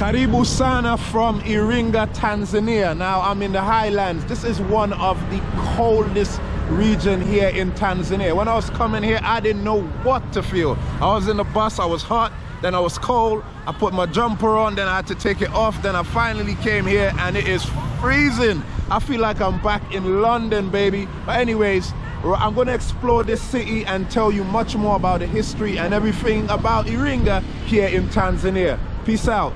Karibu Sana from Iringa, Tanzania. Now I'm in the highlands. This is one of the coldest region here in Tanzania. When I was coming here, I didn't know what to feel. I was in the bus, I was hot, then I was cold. I put my jumper on, then I had to take it off. Then I finally came here and it is freezing. I feel like I'm back in London, baby. But anyways, I'm going to explore this city and tell you much more about the history and everything about Iringa here in Tanzania. Peace out.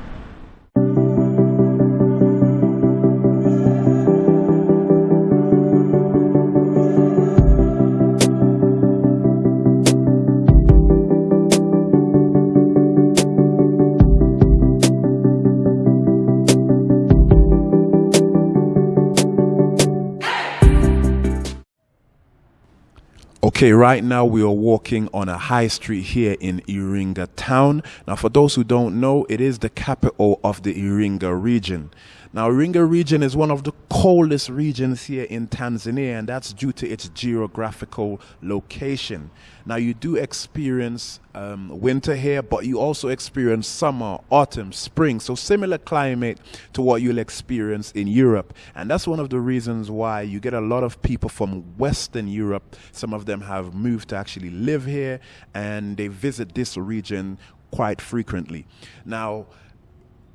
Okay, right now we are walking on a high street here in Iringa town. Now, for those who don't know, it is the capital of the Iringa region. Now, Iringa region is one of the coldest regions here in Tanzania, and that's due to its geographical location. Now, you do experience um, winter here, but you also experience summer, autumn, spring, so similar climate to what you'll experience in Europe. And that's one of the reasons why you get a lot of people from Western Europe. Some of them have moved to actually live here, and they visit this region quite frequently. Now,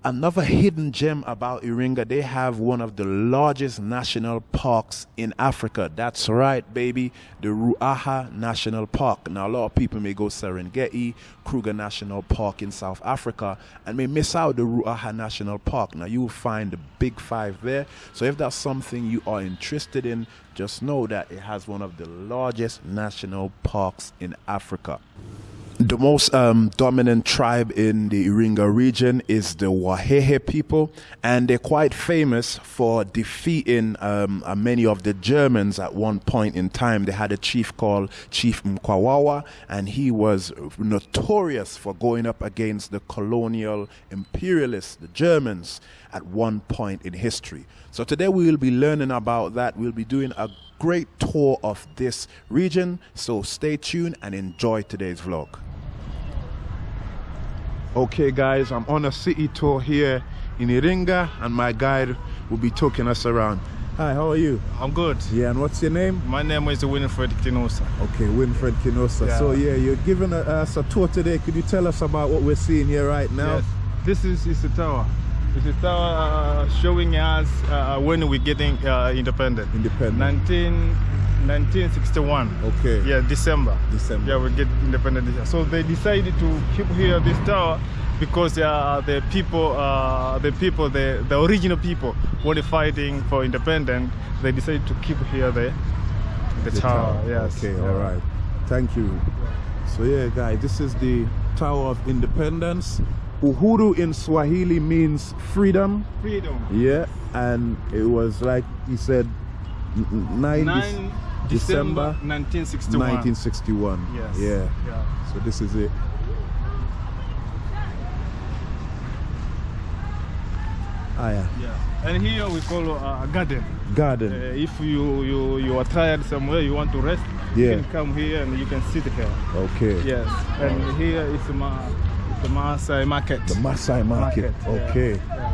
Another hidden gem about Iringa, they have one of the largest national parks in Africa. That's right, baby, the Ruaha National Park. Now, a lot of people may go Serengeti, Kruger National Park in South Africa, and may miss out the Ruaha National Park. Now, you will find the big five there. So, if that's something you are interested in, just know that it has one of the largest national parks in Africa. The most um, dominant tribe in the Iringa region is the Wahehe people, and they're quite famous for defeating um, uh, many of the Germans at one point in time. They had a chief called Chief Mkwawa, and he was notorious for going up against the colonial imperialists, the Germans, at one point in history. So today we will be learning about that. We'll be doing a great tour of this region, so stay tuned and enjoy today's vlog. Okay guys, I'm on a city tour here in Iringa and my guide will be taking us around. Hi, how are you? I'm good. Yeah, and what's your name? My name is Winfred Kinosa. Okay, Winfred Kinosa. Yeah. So yeah, you're giving us a tour today. Could you tell us about what we're seeing here right now? Yes. This is, is the tower. This is tower uh, showing us uh, when we're getting uh, independent. Independent. 19 1961. Okay. Yeah, December. December. Yeah, we get independent. So they decided to keep here this tower because uh, the people, uh, the people, the, the original people, were fighting for independence. They decided to keep here the the, the tower. tower. Yes. Okay. Yeah. All right. Thank you. So yeah, guys, this is the Tower of Independence. Uhuru in Swahili means freedom. Freedom. Yeah, and it was like he said, nine. nine December 1961. 1961. Yes. Yeah. yeah. So this is it. Ah, yeah. yeah. And here we call uh, a garden. Garden. Uh, if you, you you are tired somewhere, you want to rest, yeah. you can come here and you can sit here. Okay. Yes. And here is ma the Maasai market. The Maasai market. market. Okay. Yeah.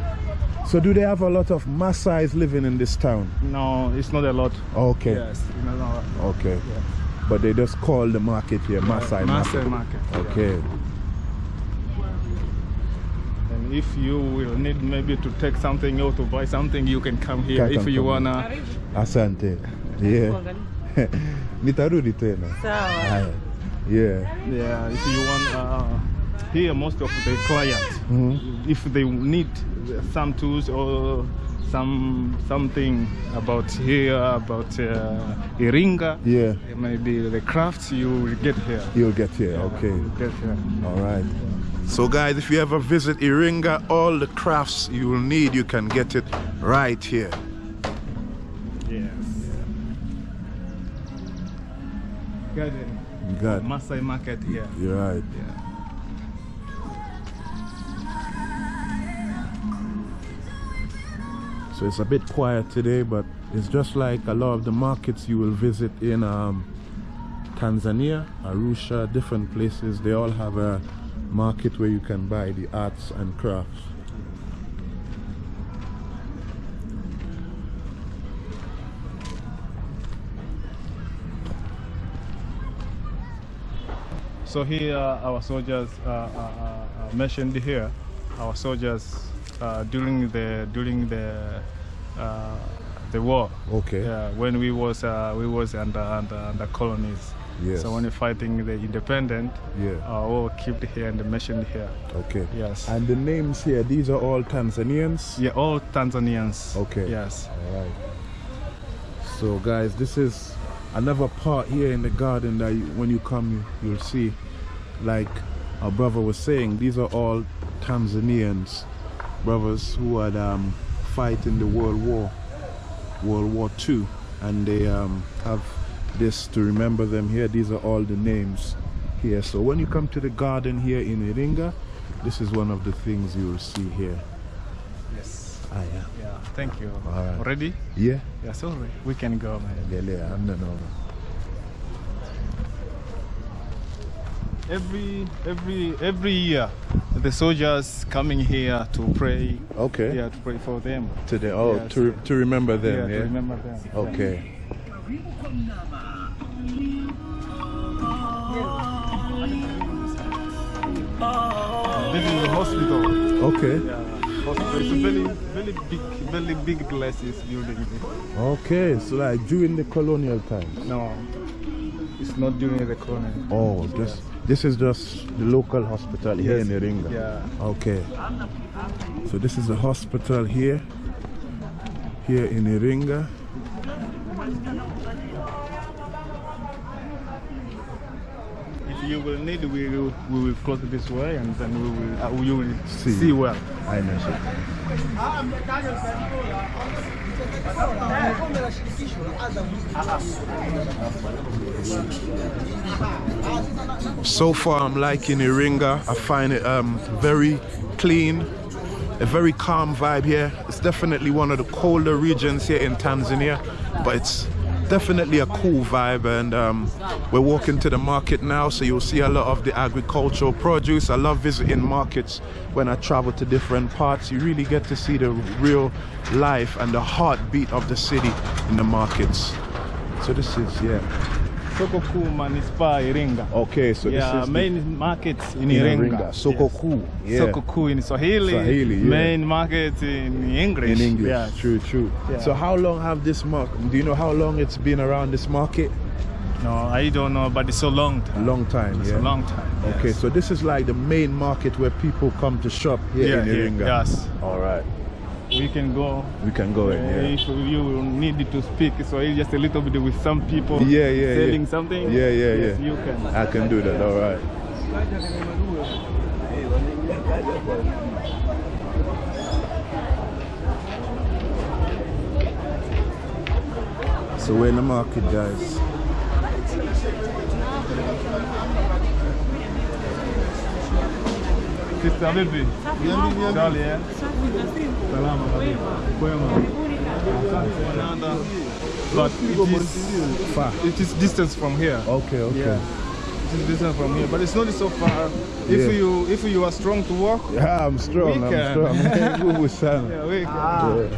So do they have a lot of Maasai's living in this town? No, it's not a lot. Okay. Yes, no, no. Okay. Yeah. But they just call the market here Maasai, Maasai market. market. Okay. Yeah. And if you will need maybe to take something or to buy something, you can come here can if you wanna. Asante. Yeah. Nitarudi tena. Sawa. Yeah. Yeah, if you want uh, here most of the clients, mm -hmm. if they need some tools or some something about here about uh, Iringa. Yeah. Maybe the crafts you will get here. You'll get here. Yeah, okay. Get here. All right. So guys, if you ever visit Iringa, all the crafts you will need, you can get it right here. Yes. Garden. Got Masai market here. You're right. Yeah. so it's a bit quiet today but it's just like a lot of the markets you will visit in um, Tanzania, Arusha, different places. They all have a market where you can buy the arts and crafts. So here our soldiers uh, uh, uh, uh mentioned here, our soldiers uh, during the during the uh, the war. Okay. Yeah, when we was uh, we was under under, under colonies. Yes. So when we fighting the independent, Yeah. uh, all kept here and mentioned here. Okay. Yes. And the names here, these are all Tanzanians. yeah, all Tanzanians. Okay. Yes. All right. So, guys, this is another part here in the garden that you, when you come, you, you'll see. Like our brother was saying, these are all Tanzanians, brothers who had um, fight in the World War, World War Two, and they um, have this to remember them here. These are all the names here. So when you come to the garden here in Iringa, this is one of the things you will see here. Yes. Ah, yeah. Yeah. Thank you. All right. Ready? Yeah. Yeah. Sorry. We can go, man. Endelea, hamna noma. Every every every year, the soldiers coming here to pray. Okay. Yeah, to pray for them. Today, oh, Yes. to, to remember them, yeah, yeah? to remember them. Okay. This is the hospital. Okay. Yeah, hospital. It's a very, very big, very big glasses building. Okay, so like during the colonial times. No, it's not during the colony. Oh, this this is just the local hospital here Yes. in Iringa. Yeah. Okay. So this is the hospital here, here in Iringa. If you will need, we will, we will close this way, and then we will, uh, you will See. see, well. I know. So far, I'm liking Iringa. I find it um, very clean, a very calm vibe here. It's definitely one of the colder regions here in Tanzania, but it's definitely a cool vibe. And um, we're walking to the market now, so you'll see a lot of the agricultural produce. I love visiting markets when I travel to different parts. You really get to see the real life and the heartbeat of the city in the markets. So this is yeah. Soko Kuu Manispaa Iringa. Okay, so yeah, this is the- main markets in in Iringa. Soko Yes. Yeah. Soko Kuu in Swahili. Swahili, yeah. Main market in English. in English. Yeah. True, true. Yeah. So how long have this market? Do you know how long it's been around this market? No, I don't know, but it's a long time. Long time. It's yeah. a long time. Okay, so this is like the main market where people come to shop here yeah, in Iringa. yes. All right. We can go. We can go in. Uh, Yeah. If you will need to speak Swahili just a little bit with some people Yeah, yeah, selling yeah. something. Yeah, yeah, yes, yeah. You can. I can do that. All right. So we're in the market, guys. Sister vipi? Charlie, eh? Salama kabisa. Kwema. But it is, Far. it is distance from here. Okay, okay. Yeah. It is distance from here, but it's not so far. Yeah. If you if you are strong to walk, Yeah, I'm strong. We I'm can. strong. Nguvu sana. yeah, we can, Yeah.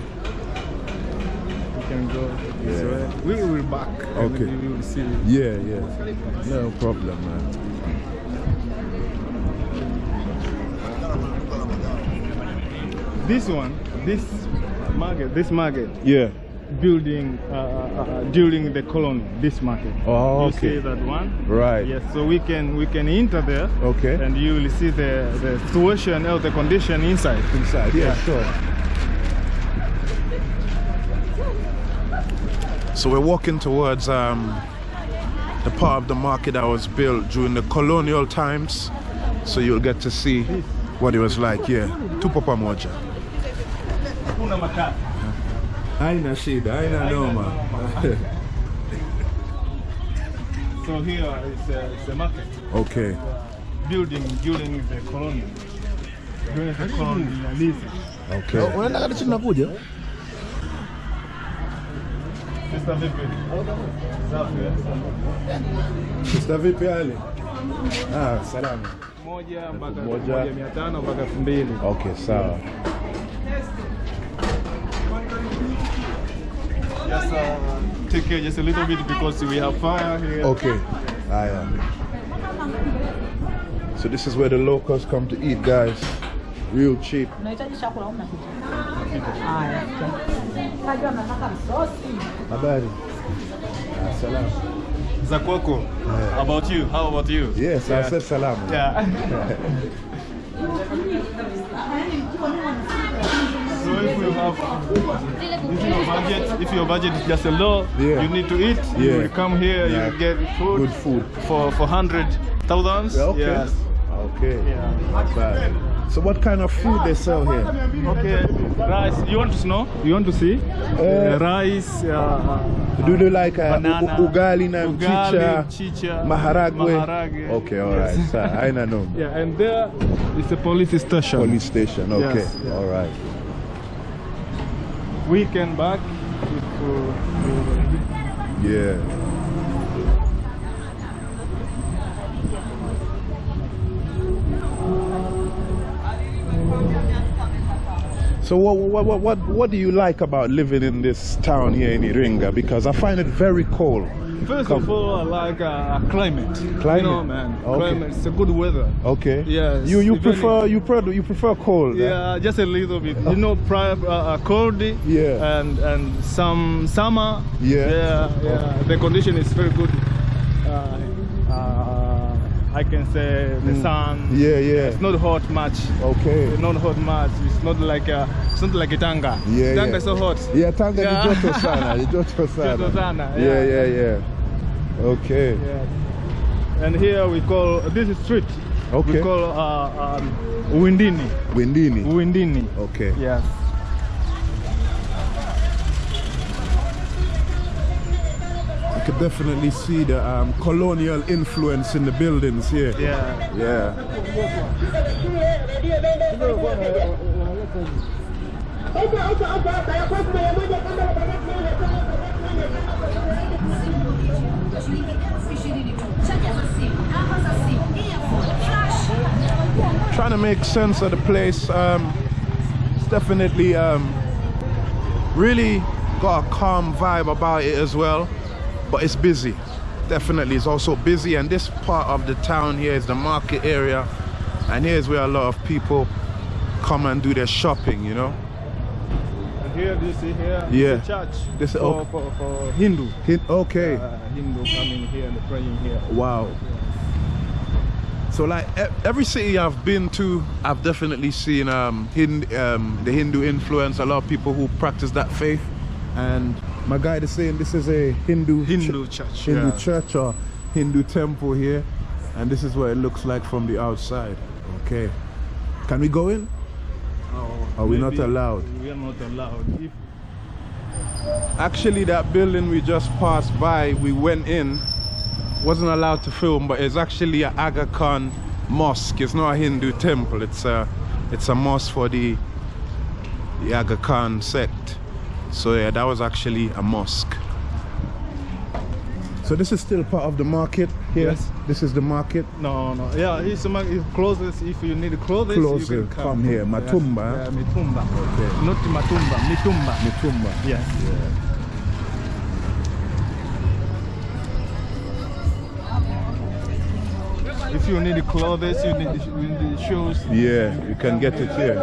we can go Yeah. way. We will back. Okay. You will see. Yeah, yeah. No problem, man. This one, this market, this market Yeah. building uh, uh, uh, during the colony. This market. Oh, you okay. see that one? Right. Yes. So we can we can enter there. Okay. And you will see the the situation or the condition inside. Inside. Yeah, sure. So we're walking towards um, the part of the market that was built during the colonial times. So you'll get to see what it was like. Yeah. Tupo pamoja. Hakuna matatu. Haina shida, haina noma. So here is uh, the market okay. building during the colony. During the colonialism. Okay. unaenda kati chini nakuja Sista vipi? Safi. eh? Vipi hali? Ah, salama. Moja mpaka Moja. moja mia tano mpaka elfu mbili. Okay, sawa. Just uh, take care just a little bit because we have fire here. Okay. I Haya. So this is where the locals come to eat, guys. Real cheap. unahitaji chakula au mnapita? Haya. Najua mnataka. Habari. Salam. Zakwako. About you? How about you? Yes, I said salam. Yeah. if you have if your budget, if your budget is just a low, Yeah. you need to eat. Yeah. You come here, Yeah. you get food. Good food. for for hundred thousands. Yeah, okay. Yes. Okay. Not bad. So what kind of food they sell here? Okay. Rice. You want to know? You want to see? Uh, rice. Uh, Do they like uh, banana. ugali na mchicha, chicha, maharagwe? maharage. Okay, all right. So, I know. Yeah, and there is a police station. Police station. Okay. Yes, yeah. All right. Weekend back. If, Yeah. So what, what, what, what, what do you like about living in this town here in Iringa? Because I find it very cold. First Come. of all, I like uh, climate. Climate? You know, man. Okay. Climate. It's a good weather. Okay. Yes, You you prefer you prefer you prefer cold? Yeah, just a little bit. You know, pri- uh, uh, cold. Yeah. And and some summer. Yeah. Yeah, yeah. The condition is very good. Uh, I can say the mm. sun. Yeah, yeah. It's not hot much. Okay. It's Not hot much. It's not like a, it's not like a tanga. Yeah, tanga yeah. is so hot. Yeah, tanga Yeah. ni joto sana, ni joto sana. Joto sana, Yeah, yeah. yeah, yeah. Okay. Yeah. And here we call this is street. Okay. We call uh, um, Windini. Windini. Windini. Okay. Yes. You can definitely see the um, colonial influence in the buildings here. Yeah. Yeah. Trying to make sense of the place. Um, it's definitely um, really got a calm vibe about it as well, but it's busy. Definitely, it's also busy, and this part of the town here is the market area, and here's where a lot of people come and do their shopping. You know. And here, do you see here? Yeah. Church. This- for, okay. for, for Hindu. Hin- Okay. Uh, Hindu coming here and praying here. Wow. So like every city I've been to, I've definitely seen um, Hind- um, the Hindu influence. A lot of people who practice that faith, and my guide is saying this is a Hindu Hindu church. Hindu yeah. church or Hindu temple here, and this is what it looks like from the outside. Okay, can we go in? Oh, Are we not allowed? We are not allowed. If Actually, that building we just passed by, we went in, wasn't allowed to film, but it's actually a Aga Khan mosque. It's not a Hindu temple. It's a, it's a mosque for the, the Aga Khan sect. So yeah, that was actually a mosque. So this is still part of the market here. Yes. This is the market. No, no. Yeah, it's, it's closest. If you need clothes, Clothes, you uh, can come, come here. Yeah, Matumba, Yeah, Mitumba. Okay. Not Matumba, Mitumba. Mutumba. Yes. If you need clothes, you need, you need shoes. Yeah, you can get it here.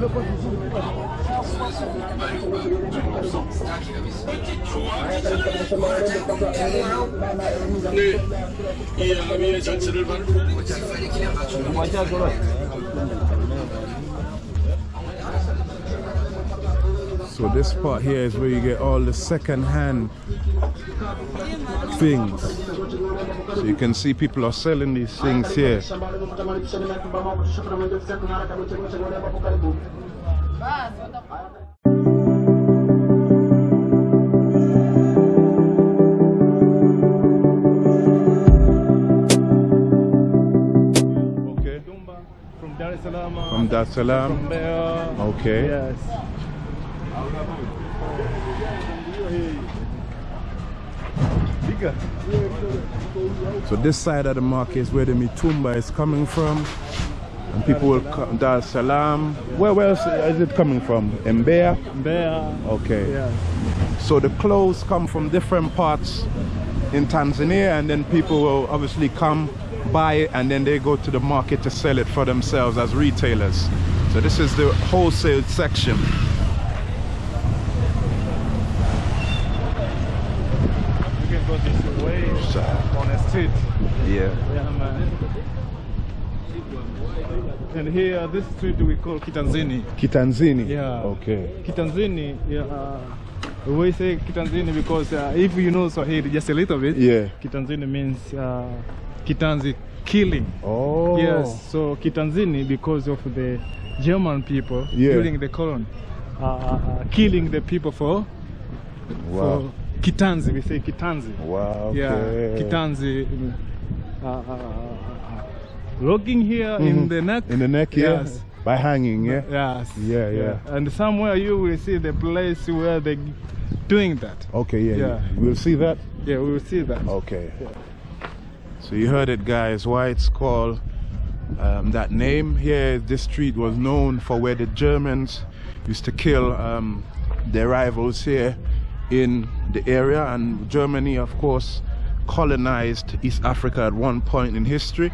So this part here is where you get all the second-hand things. So you can see people are selling these things here. Okay. From Dar es Salaam. From Dar es Salaam. Okay. Yes. Bigger. So this side of the market is where the mitumba is coming from. And people will come, Dar Salaam. Where, where else is it coming from? Mbeya? There. Okay. Yes. So the clothes come from different parts in Tanzania, and then people will obviously come buy it, and then they go to the market to sell it for themselves as retailers. So this is the wholesale section. You can go on the street. Yeah. Yeah, man. And here, this street we call Kitanzini. Kitanzini. Yeah. Okay. Kitanzini, yeah, uh, we say Kitanzini because uh, if you know Swahili just a little bit, Yeah. Kitanzini means uh, Kitanzi killing. Oh. Yes, so Kitanzini because of the German people Yeah. during the colony, uh, uh, killing the people for, Wow. Kitanzi. We say Kitanzi. Wow. Yeah, okay. Kitanzi. Uh, uh, uh, uh, logging here in Mhm. the neck. In the neck, yeah. Yes. By hanging, yeah. Yes. Yeah, yeah. And somewhere you will see the place where they doing that. Okay, yeah. Yeah. We'll see that. Yeah, we will see that. Okay. So you heard it, guys. Why it's called um, that name here? This street was known for where the Germans used to kill um, their rivals here in the area, and Germany, of course, colonized East Africa at one point in history.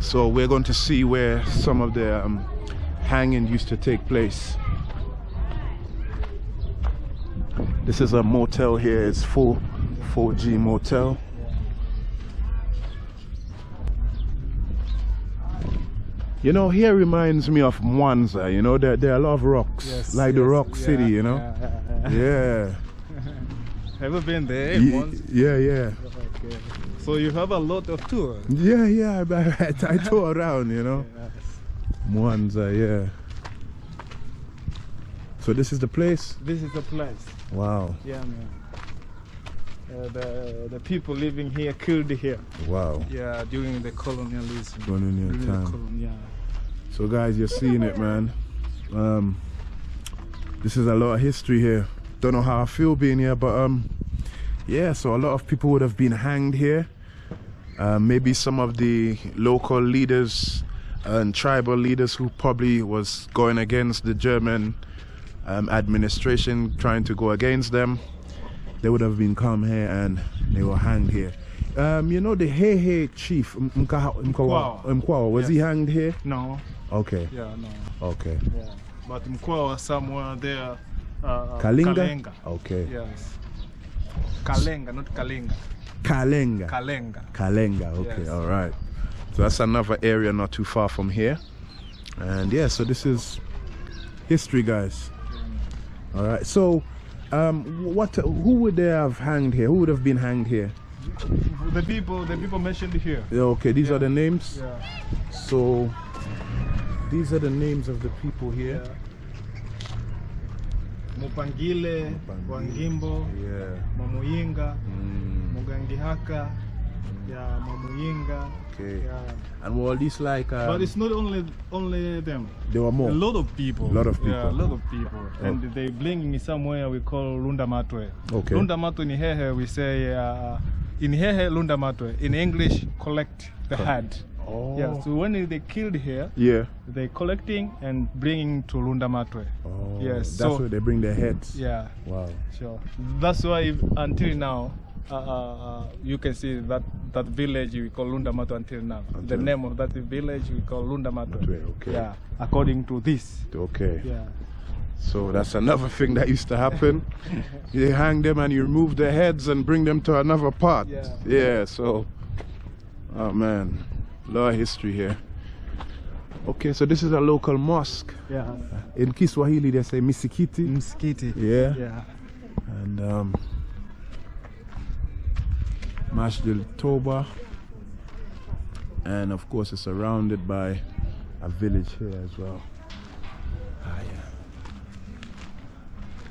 So we're going to see where some of the um, hanging used to take place. This is a motel here. It's full 4G motel. You know, here reminds me of Mwanza. You know, there, there are a lot of rocks, Yes, like the yes, Rock yeah, City. You know, yeah, yeah, yeah. yeah, Have you been there Ye- once? yeah, yeah, Okay. So you have a lot of tours. yeah, yeah. I, I, I tour around. You know. Mwanza. Yeah. So this is the place. This is the place. Wow, Yeah, man. Uh, the the people living here killed here. wow. Yeah, during the colonialism. Colonial during time. Colon, yeah. So guys, you're seeing it, man. Um, this is a lot of history here. Don't know how I feel being here, but um, yeah. So a lot of people would have been hanged here. Uh, maybe some of the local leaders and tribal leaders who probably was going against the German um, administration, trying to go against them. They would have been come here and they were hanged here. Um, you know the Hehe chief M- Mkaha- Mkwawa, Mkwawa. Mkwawa, was he hanged here? No. Okay. Yeah, no. Okay. Yeah. But Mkwawa somewhere there. Uh, Kalinga? Kalenga. Okay. Yes. Kalenga, not Kalenga. Kalenga. Kalenga. Kalenga. Okay. Yes. All right. So that's another area not too far from here. And yeah, so this is history, guys. All right. So, um, what? Who would they have hanged here? Who would have been hanged here? The people, the people mentioned here. Yeah, Okay. These are the names. Yeah. So these are the names of the people here. Yeah. Mupangile. Wangimbo, Yeah. Mamuyinga, Mm, Mugangihaka, yeah, Mamuyinga. okay. Yeah. And all these like? Um, But it's not only only them. there were more. A lot of people. A Lot of people. Yeah, a lot of people. And they bring me somewhere we call Lunda Matwe. Okay. Lunda Matwe in Hehe we say uh, in Hehe Lunda Matwe. In English, collect the head. Oh. Yeah. So when they killed here, Yeah. they collecting and bringing to Lunda Matwe. Oh, Yes, That's so- where they bring their heads. Yeah. Wow. Sure. That's why if, until now, uh, uh, uh, you can see that that village we call Lunda Matwe until now. the name of that village we call Lunda Matwe. Matwe, okay. Yeah. According to this. Okay. Yeah. So that's another thing that used to happen. you hang them and you remove their heads and bring them to another part. Yeah. Yeah. So, oh man, lot of history here. Okay, so this is a local mosque. Yeah. In Kiswahili, they say misikiti. Msikiti. Yeah. Yeah. And um, Masjid Toba. And of course, it's surrounded by a village here as well. Ah, yeah.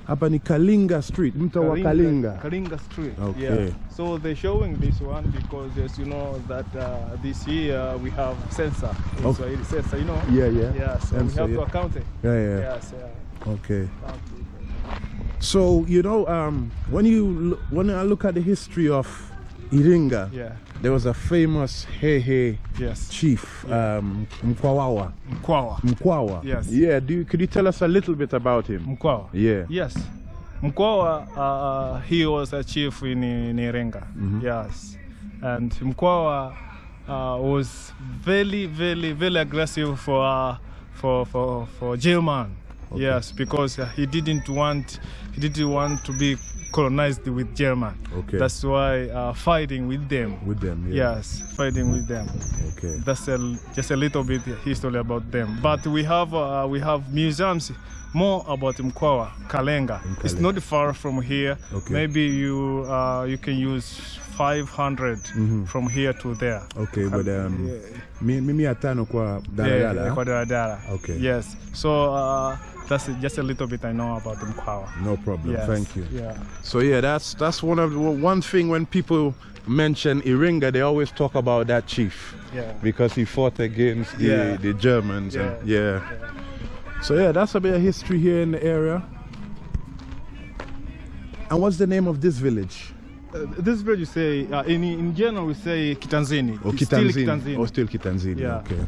Hapa ni Kalinga Street, mto wa Kalinga. Kalinga Street. Okay. Yeah. So they're showing this one because, as you know, that uh, this year we have census. in Okay. Swahili census, you know. Yeah, yeah. Yeah. So Census, we have yeah. to account it. Yeah, yeah. Yes. Yeah. Okay. So you know, um, when you when I look at the history of Iringa, Yeah. there was a famous Hehe Yes. chief, um, Mkwawa. Mkwawa. Mkwawa. Yes. Yeah. Do you, could you tell us a little bit about him? Mkwawa. Yeah. Yes. Mkwawa, uh, he was a chief in, in Iringa. Yes, and Mkwawa uh, was very, very, very aggressive for uh, for for for German. Yes, because uh, he didn't want he didn't want to be colonized with German. Okay. That's why uh, fighting with them. With them, yeah. Yes, fighting with them. Okay. That's a, just a little bit history about them. But we have uh, we have museums more about Mkwawa, Kalenga. It's not far from here. Okay. Maybe you uh, you can use 500 from here to there. Okay, but um, Yeah. mi- mimi atano kwa Yeah, kwa daladala. Okay. Yes. So uh, that's just a little bit I know about Mkwawa. No problem. Yes. Thank you. Yeah. So yeah, that's that's one of the, one thing when people mention Iringa, they always talk about that chief Yeah. because he fought against the, Yeah. the Germans. And, Yeah. yeah. So yeah, that's a bit of history here in the area. And what's the name of this village? Uh, this village you say uh, in in general we say Kitanzini. Oh, kitanzini. still Kitanzini. Kitanzini. Oh, still Kitanzini. Yeah. Okay.